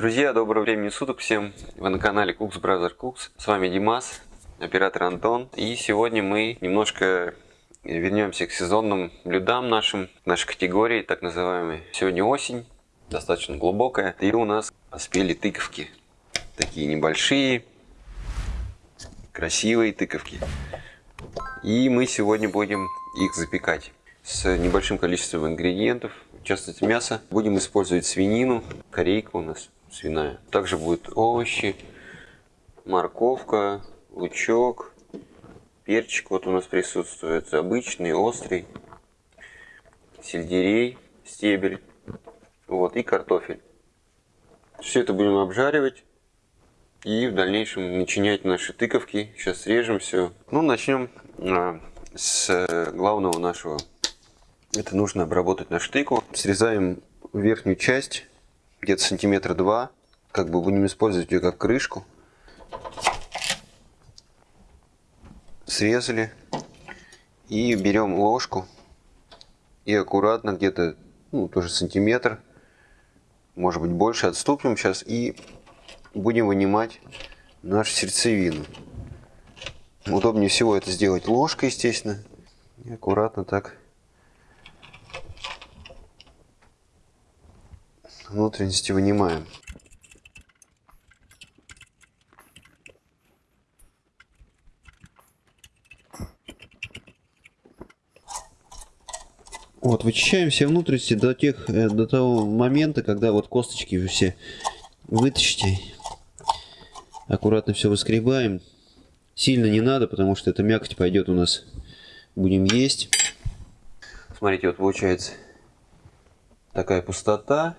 Друзья, доброго времени суток всем! Вы на канале Cooks Brother Cooks. С вами Димас, оператор Антон. И сегодня мы немножко вернемся к сезонным блюдам нашим, нашей категории, так называемой. Сегодня осень, достаточно глубокая. И у нас поспели тыковки. Такие небольшие, красивые тыковки. И мы сегодня будем их запекать с небольшим количеством ингредиентов. В частности мясо. Будем использовать свинину, корейка у нас свиная. Также будут овощи, морковка, лучок, перчик вот у нас присутствует, обычный, острый, сельдерей, стебель, вот, и картофель. Все это будем обжаривать и в дальнейшем начинять наши тыковки. Сейчас срежем все. Ну, начнем а, с главного нашего. Это нужно обработать нашу тыкву. Срезаем верхнюю часть где-то сантиметра два. Как бы будем использовать ее как крышку. Срезали. И берем ложку. И аккуратно где-то, ну, тоже сантиметр, может быть больше, отступим сейчас. И будем вынимать нашу сердцевину. Удобнее всего это сделать ложкой, естественно. И аккуратно так внутренности вынимаем. Вот, вычищаем все внутренности до тех, э, до того момента, когда вот косточки вы все вытащите. Аккуратно все выскребаем. Сильно не надо, потому что эта мякоть пойдет у нас, будем есть. Смотрите, вот получается такая пустота.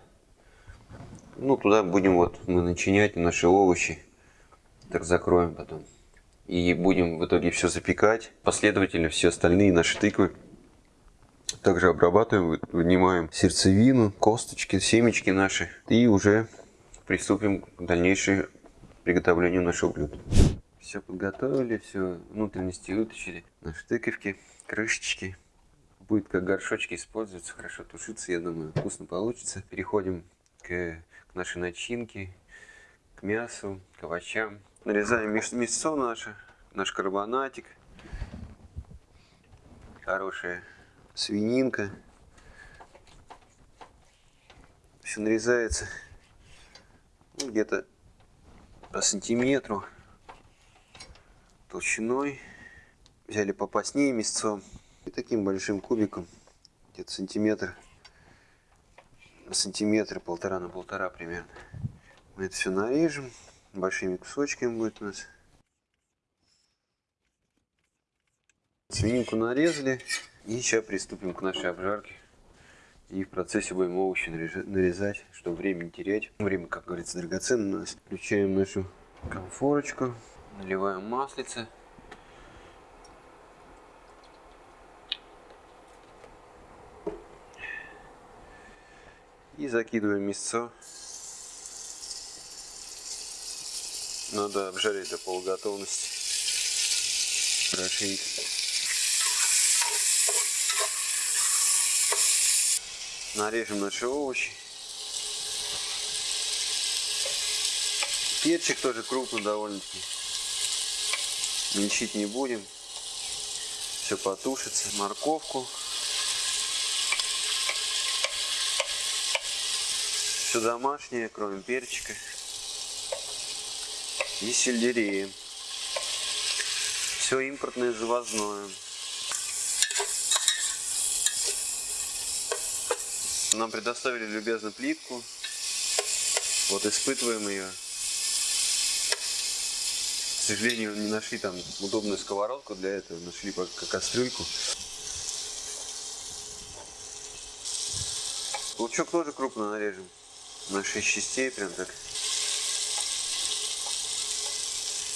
Ну, туда будем вот мы начинять наши овощи. Так закроем потом. И будем в итоге все запекать. Последовательно все остальные наши тыквы. Также обрабатываем, вынимаем сердцевину, косточки, семечки наши. И уже приступим к дальнейшему приготовлению нашего блюда. Все подготовили, все внутренности вытащили. Наши тыковки, крышечки. Будет как горшочки использоваться, хорошо тушиться, я думаю, вкусно получится. Переходим к к нашей начинке, к мясу, к овощам. Нарезаем мясо наше, наш карбонатик. Хорошая свининка. Все нарезается ну, где-то по сантиметру толщиной. Взяли попаснее мясцом и таким большим кубиком, где-то сантиметр сантиметра, полтора на полтора примерно. Мы это все нарежем. Большими кусочками будет у нас. Свининку нарезали. И сейчас приступим к нашей обжарке. И в процессе будем овощи нарезать, чтобы время не терять. Время, как говорится, драгоценно у нас. Включаем нашу конфорочку. Наливаем маслице. И закидываем мясо. Надо обжарить до полуготовности. Хорошенько. Нарежем наши овощи. Перчик тоже крупный довольно-таки. Мельчить не будем. Все потушится. Морковку. Все домашнее, кроме перчика. И сельдерея. Все импортное, завозное. Нам предоставили любезно плитку. Вот испытываем ее. К сожалению, не нашли там удобную сковородку для этого. Нашли пока кастрюльку. Лучок тоже крупно нарежем на 6 частей, прям так.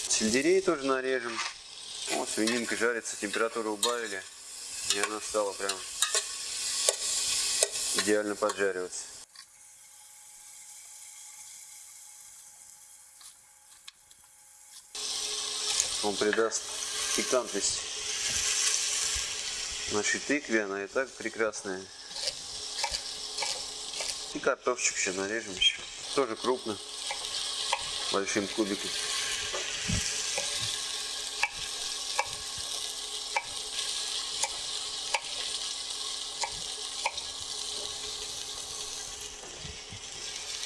Сельдерей тоже нарежем. Вот свининка жарится, температуру убавили. И она стала прям идеально поджариваться. Он придаст пикантность нашей тыкве, она и так прекрасная. И картошечку еще нарежем еще. Тоже крупно. большим кубиком.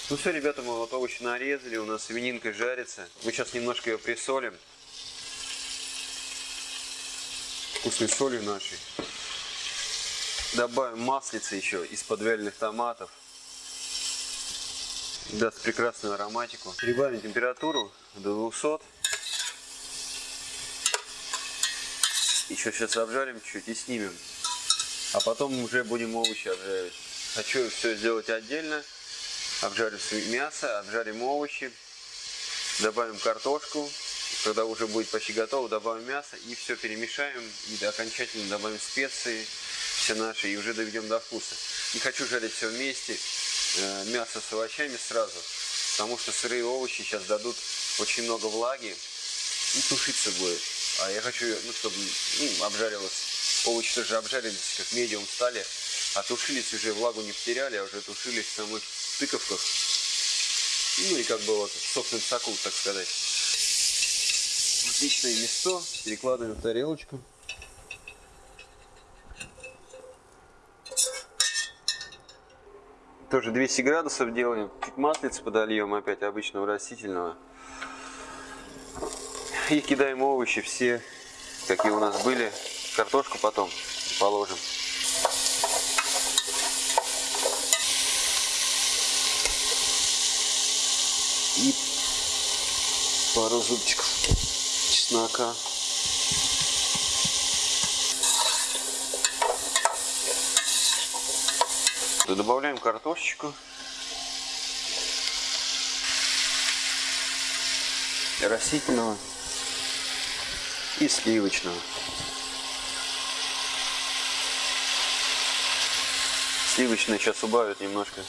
Ну все, ребята, мы вот овощи нарезали, у нас свининка жарится. Мы сейчас немножко ее присолим. Вкусной солью нашей. Добавим маслица еще из подвяленных томатов. Даст прекрасную ароматику. Прибавим температуру до 200. Еще сейчас обжарим чуть и снимем. А потом уже будем овощи обжаривать. Хочу все сделать отдельно. Обжарим мясо, обжарим овощи, добавим картошку. Когда уже будет почти готово, добавим мясо и все перемешаем. И окончательно добавим специи все наши и уже доведем до вкуса. Не хочу жарить все вместе, мясо с овощами сразу, потому что сырые овощи сейчас дадут очень много влаги и тушиться будет. А я хочу, ну, чтобы ну, обжарилось. Овощи тоже обжарились, как медиум стали, а тушились уже, влагу не потеряли, а уже тушились в самых тыковках. Ну и как бы вот в собственном соку, так сказать. Отличное мясо. Перекладываем в тарелочку. Тоже 200 градусов делаем. Чуть маслица подольем опять обычного растительного. И кидаем овощи все, какие у нас были. Картошку потом положим. и пару зубчиков чеснока. Добавляем картошечку. Растительного и сливочного. Сливочный сейчас убавит немножко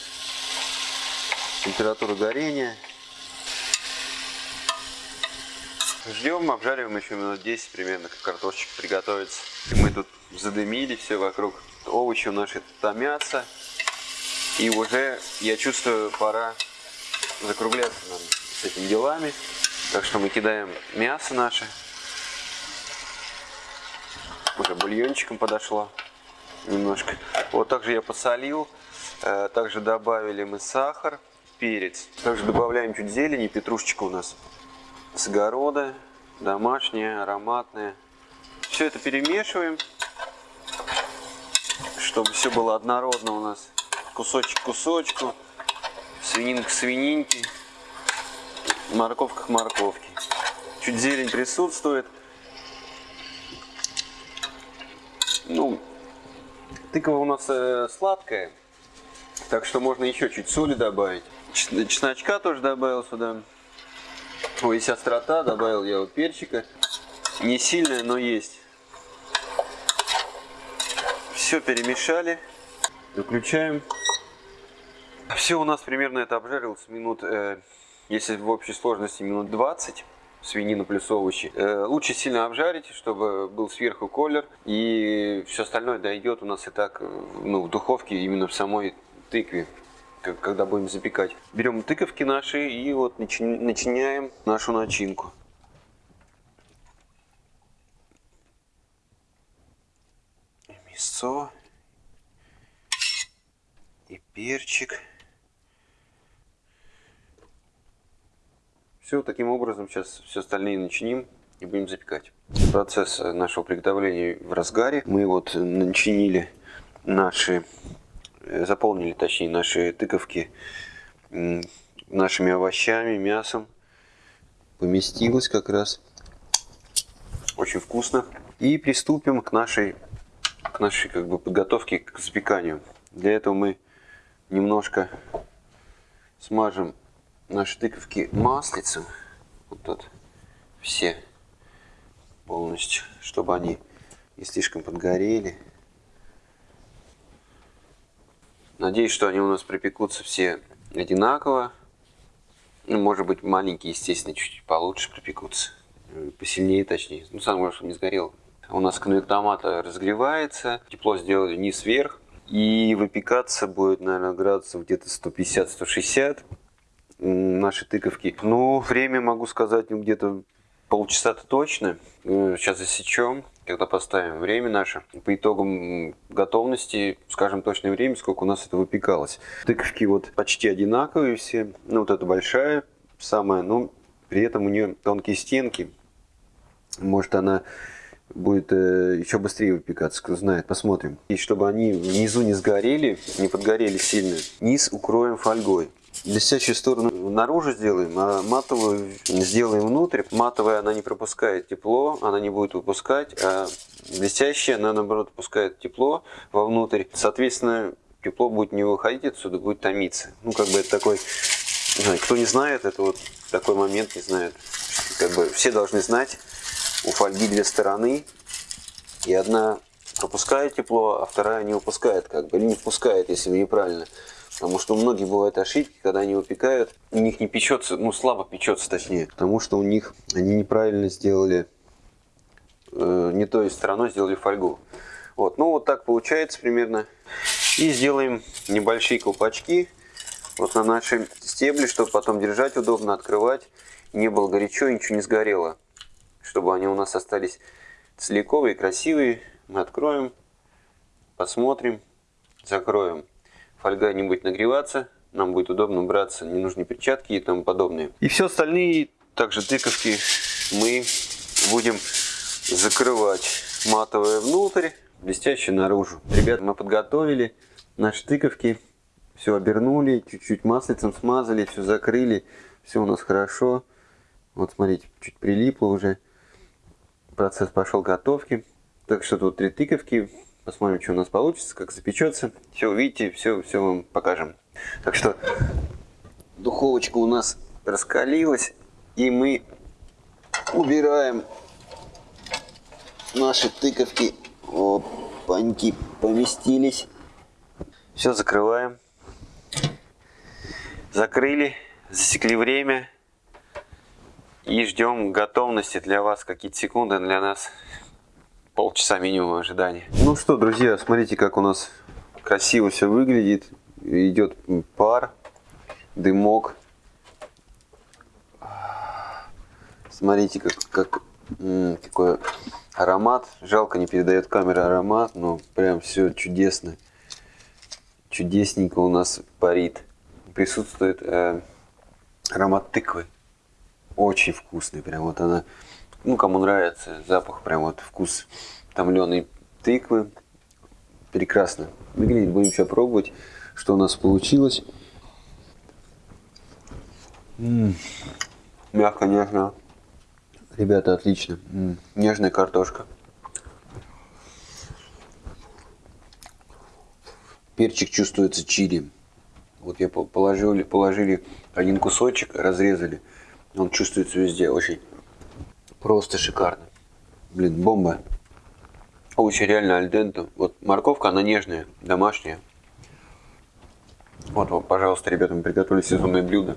температуру горения. Ждем, обжариваем еще минут 10 примерно, как картошечка приготовится. Мы тут задымили все вокруг. Овощи у наши томятся. И уже, я чувствую, пора закругляться нам с этими делами. Так что мы кидаем мясо наше. Уже бульончиком подошло немножко. Вот также я посолил. Э, также добавили мы сахар, перец. Также добавляем чуть зелени, петрушечка у нас с огорода, домашние, ароматные. Все это перемешиваем, чтобы все было однородно у нас. Кусочек к кусочку, свининка к свининке, морковка к морковке. Чуть зелень присутствует. Ну, тыква у нас э, сладкая, так что можно еще чуть соли добавить. Чесночка тоже добавил сюда. Ой, есть острота, добавил я вот перчика. Не сильная, но есть. Все перемешали. Выключаем. Все у нас примерно это обжарилось минут, э, если в общей сложности минут 20 свинину плюс овощи. Э, лучше сильно обжарить, чтобы был сверху колер. И все остальное дойдет у нас и так э, ну, в духовке, именно в самой тыкве когда будем запекать. Берем тыковки наши и вот начиняем нашу начинку. Мясо и перчик. Все, таким образом сейчас все остальные начиним и будем запекать. Процесс нашего приготовления в разгаре. Мы вот начинили наши Э, заполнили, точнее, наши тыковки нашими овощами, мясом. Поместилось как раз. Очень вкусно. И приступим к нашей, к нашей как бы, подготовке к запеканию. Для этого мы немножко смажем наши тыковки маслицем. Вот тут все полностью, чтобы они не слишком подгорели. Надеюсь, что они у нас припекутся все одинаково. Ну, может быть, маленькие, естественно, чуть получше припекутся. Посильнее, точнее. Ну, самое главное, чтобы не сгорел. У нас конвектомат разогревается. Тепло сделали низ-вверх. И выпекаться будет, наверное, градусов где-то 150-160. Наши тыковки. Ну, время могу сказать, ну, где-то полчаса-то точно. Э, сейчас засечем, когда поставим время наше. По итогам готовности скажем точное время, сколько у нас это выпекалось. Тыковки вот почти одинаковые все. Ну, вот эта большая, самая, но при этом у нее тонкие стенки. Может она будет э, еще быстрее выпекаться, кто знает, посмотрим. И чтобы они внизу не сгорели, не подгорели сильно, низ укроем фольгой. Блестящую сторону наружу сделаем, а матовую сделаем внутрь. Матовая она не пропускает тепло, она не будет выпускать, а блестящая она наоборот выпускает тепло вовнутрь. Соответственно, тепло будет не выходить отсюда, будет томиться. Ну, как бы это такой, не знаю, кто не знает, это вот такой момент не знает. Как бы все должны знать, у фольги две стороны, и одна пропускает тепло, а вторая не выпускает, как бы, или не впускает, если неправильно. Потому что у многих бывают ошибки, когда они выпекают, у них не печется, ну слабо печется точнее, потому что у них они неправильно сделали, э, не той стороной сделали фольгу. Вот, ну вот так получается примерно. И сделаем небольшие колпачки вот на наши стебли, чтобы потом держать удобно, открывать. Не было горячо, ничего не сгорело чтобы они у нас остались целиковые, красивые. Мы откроем, посмотрим, закроем. Фольга не будет нагреваться, нам будет удобно браться ненужные перчатки и тому подобное. И все остальные, также тыковки, мы будем закрывать матовое внутрь, блестящее наружу. Ребята, мы подготовили наши тыковки, все обернули, чуть-чуть маслицем смазали, все закрыли, все у нас хорошо. Вот смотрите, чуть прилипло уже процесс пошел готовки. Так что тут три тыковки. Посмотрим, что у нас получится, как запечется. Все увидите, все, все вам покажем. Так что духовочка у нас раскалилась. И мы убираем наши тыковки. Опаньки поместились. Все закрываем. Закрыли, засекли время. И ждем готовности для вас какие-то секунды, для нас полчаса минимум ожидания. Ну что, друзья, смотрите, как у нас красиво все выглядит. Идет пар, дымок. Смотрите, как, как какой аромат. Жалко, не передает камера аромат, но прям все чудесно. Чудесненько у нас парит. Присутствует э, аромат тыквы очень вкусный. Прям вот она, ну, кому нравится запах, прям вот вкус томленой тыквы. Прекрасно. Выглядит, будем сейчас пробовать, что у нас получилось. М -м. Мягко, нежно. Ребята, отлично. М -м. Нежная картошка. Перчик чувствуется чили. Вот я положили, положили один кусочек, разрезали. Он чувствуется везде, очень просто шикарно. Блин, бомба. Очень реально альдента. Вот морковка, она нежная, домашняя. Вот, пожалуйста, ребята, мы приготовили сезонное блюдо.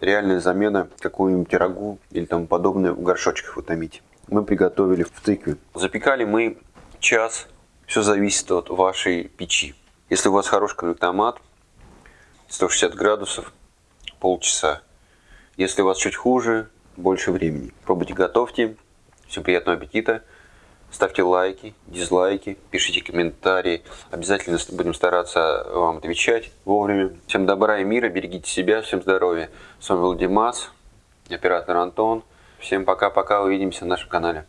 Реальная замена какому-нибудь рагу или тому подобное в горшочках утомить. Мы приготовили в тыкве. Запекали мы час. Все зависит от вашей печи. Если у вас хороший конвектомат, 160 градусов, полчаса. Если у вас чуть хуже, больше времени. Пробуйте, готовьте. Всем приятного аппетита. Ставьте лайки, дизлайки, пишите комментарии. Обязательно будем стараться вам отвечать вовремя. Всем добра и мира, берегите себя, всем здоровья. С вами был Димас, оператор Антон. Всем пока-пока, увидимся на нашем канале.